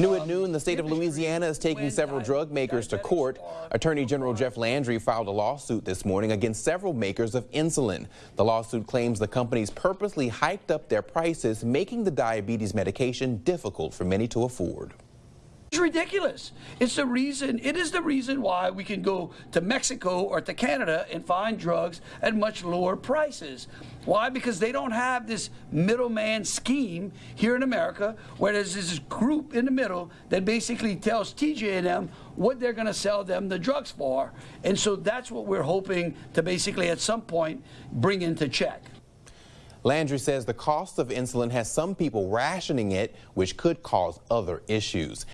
New at noon, the state of Louisiana is taking several drug makers to court. Attorney General Jeff Landry filed a lawsuit this morning against several makers of insulin. The lawsuit claims the companies purposely hiked up their prices, making the diabetes medication difficult for many to afford. It's ridiculous. It's the reason, it is the reason why we can go to Mexico or to Canada and find drugs at much lower prices. Why? Because they don't have this middleman scheme here in America where there's this group in the middle that basically tells TJ&M what they're going to sell them the drugs for. And so that's what we're hoping to basically at some point bring into check. Landry says the cost of insulin has some people rationing it, which could cause other issues.